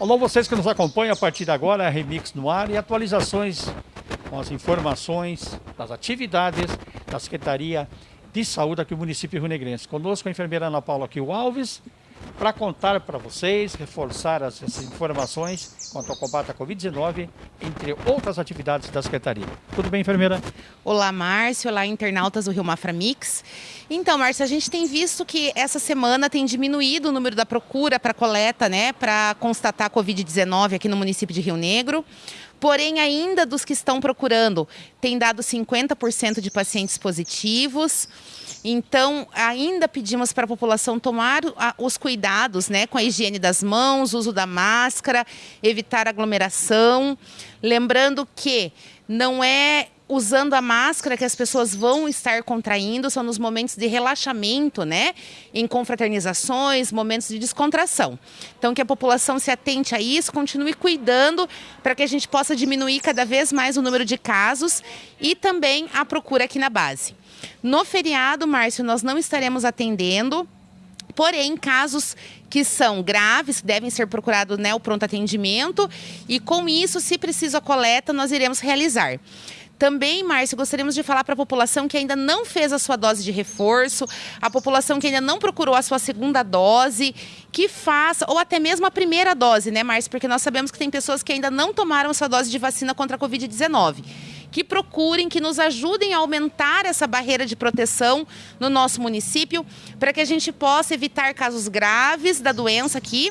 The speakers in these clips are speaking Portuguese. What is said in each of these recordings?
Alô, vocês que nos acompanham a partir de agora, Remix no ar e atualizações com as informações das atividades da Secretaria de Saúde aqui no município Rio Negrense. Conosco a enfermeira Ana Paula Kiel Alves, para contar para vocês, reforçar as, as, informações quanto ao combate à Covid-19, entre outras atividades da Secretaria. Tudo bem, enfermeira? Olá, Márcio. Olá, internautas do Rio Mafra Mix. Então, Márcio, a gente tem visto que essa semana tem diminuído o número da procura para coleta, né, para constatar a Covid-19 aqui no município de Rio Negro. Porém, ainda dos que estão procurando, tem dado 50% de pacientes positivos. Então, ainda pedimos para a população tomar os cuidados né, com a higiene das mãos, uso da máscara, evitar aglomeração. Lembrando que não é usando a máscara que as pessoas vão estar contraindo, são nos momentos de relaxamento, né? Em confraternizações, momentos de descontração. Então, que a população se atente a isso, continue cuidando para que a gente possa diminuir cada vez mais o número de casos e também a procura aqui na base. No feriado, Márcio, nós não estaremos atendendo, porém, casos que são graves, devem ser procurados né, o pronto atendimento, e com isso, se precisa coleta, nós iremos realizar. Também, Márcio, gostaríamos de falar para a população que ainda não fez a sua dose de reforço, a população que ainda não procurou a sua segunda dose, que faça, ou até mesmo a primeira dose, né, Márcio? Porque nós sabemos que tem pessoas que ainda não tomaram a sua dose de vacina contra a Covid-19 que procurem, que nos ajudem a aumentar essa barreira de proteção no nosso município, para que a gente possa evitar casos graves da doença aqui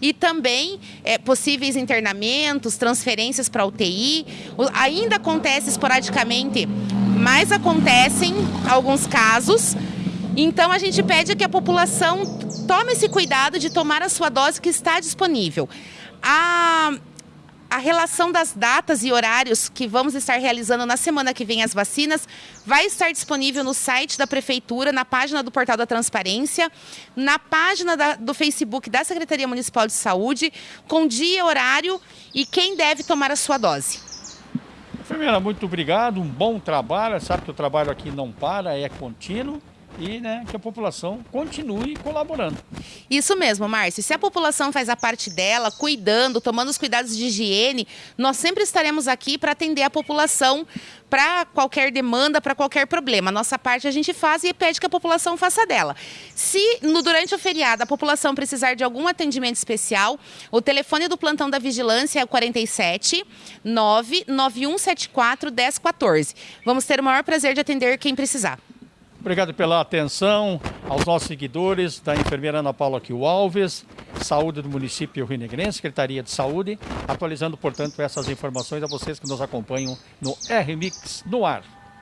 e também é, possíveis internamentos, transferências para UTI. Ainda acontece esporadicamente, mas acontecem alguns casos. Então a gente pede que a população tome esse cuidado de tomar a sua dose que está disponível. A a relação das datas e horários que vamos estar realizando na semana que vem as vacinas vai estar disponível no site da Prefeitura, na página do Portal da Transparência, na página da, do Facebook da Secretaria Municipal de Saúde, com dia, horário e quem deve tomar a sua dose. Enfermeira, muito obrigado, um bom trabalho. Sabe que o trabalho aqui não para, é contínuo e né, que a população continue colaborando. Isso mesmo, Márcio. Se a população faz a parte dela, cuidando, tomando os cuidados de higiene, nós sempre estaremos aqui para atender a população para qualquer demanda, para qualquer problema. Nossa parte a gente faz e pede que a população faça dela. Se no, durante o feriado a população precisar de algum atendimento especial, o telefone do plantão da vigilância é o 47 99174 1014. Vamos ter o maior prazer de atender quem precisar. Obrigado pela atenção aos nossos seguidores da enfermeira Ana Paula Kiel Alves, Saúde do município Rio Negrense, Secretaria de Saúde, atualizando, portanto, essas informações a vocês que nos acompanham no RMix no ar.